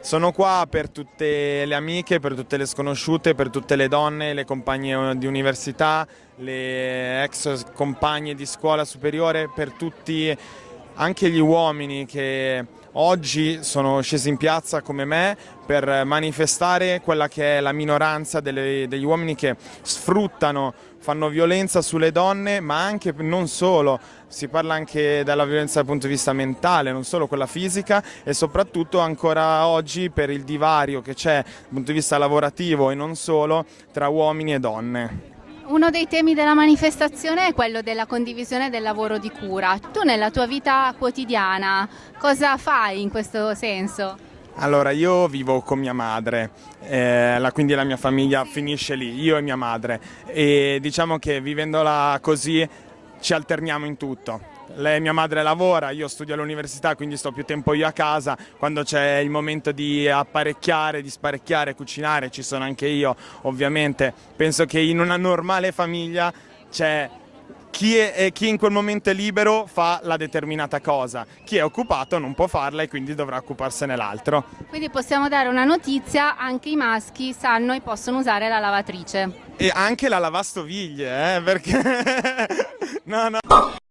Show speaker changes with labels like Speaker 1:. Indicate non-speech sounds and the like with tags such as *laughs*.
Speaker 1: Sono qua per tutte le amiche, per tutte le sconosciute, per tutte le donne, le compagne di università, le ex compagne di scuola superiore, per tutti anche gli uomini che oggi sono scesi in piazza come me per manifestare quella che è la minoranza delle, degli uomini che sfruttano, fanno violenza sulle donne, ma anche non solo, si parla anche della violenza dal punto di vista mentale, non solo quella fisica e soprattutto ancora oggi per il divario che c'è dal punto di vista lavorativo e non solo tra uomini e donne.
Speaker 2: Uno dei temi della manifestazione è quello della condivisione del lavoro di cura. Tu nella tua vita quotidiana cosa fai in questo senso?
Speaker 1: Allora, io vivo con mia madre, eh, la, quindi la mia famiglia finisce lì, io e mia madre, e diciamo che vivendola così ci alterniamo in tutto lei, mia madre lavora, io studio all'università quindi sto più tempo io a casa, quando c'è il momento di apparecchiare, di sparecchiare, cucinare ci sono anche io ovviamente, penso che in una normale famiglia c'è chi, è, chi, in quel momento è libero fa la determinata cosa, chi è occupato non può farla e quindi dovrà occuparsene l'altro.
Speaker 2: Quindi possiamo dare una notizia, anche i maschi sanno e possono usare la lavatrice.
Speaker 1: E anche la lavastoviglie, eh, perché... *laughs* هنا